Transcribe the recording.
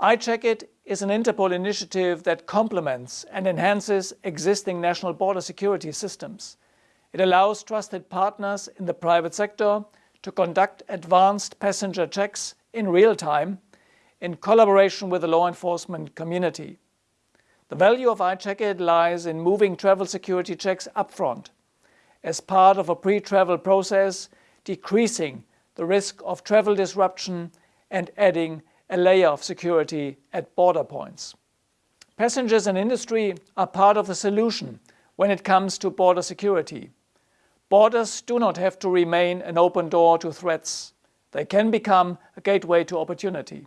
iCheckIt is an Interpol initiative that complements and enhances existing national border security systems. It allows trusted partners in the private sector to conduct advanced passenger checks in real time in collaboration with the law enforcement community. The value of iCheckIt lies in moving travel security checks upfront as part of a pre-travel process, decreasing the risk of travel disruption and adding a layer of security at border points. Passengers and industry are part of the solution when it comes to border security. Borders do not have to remain an open door to threats. They can become a gateway to opportunity.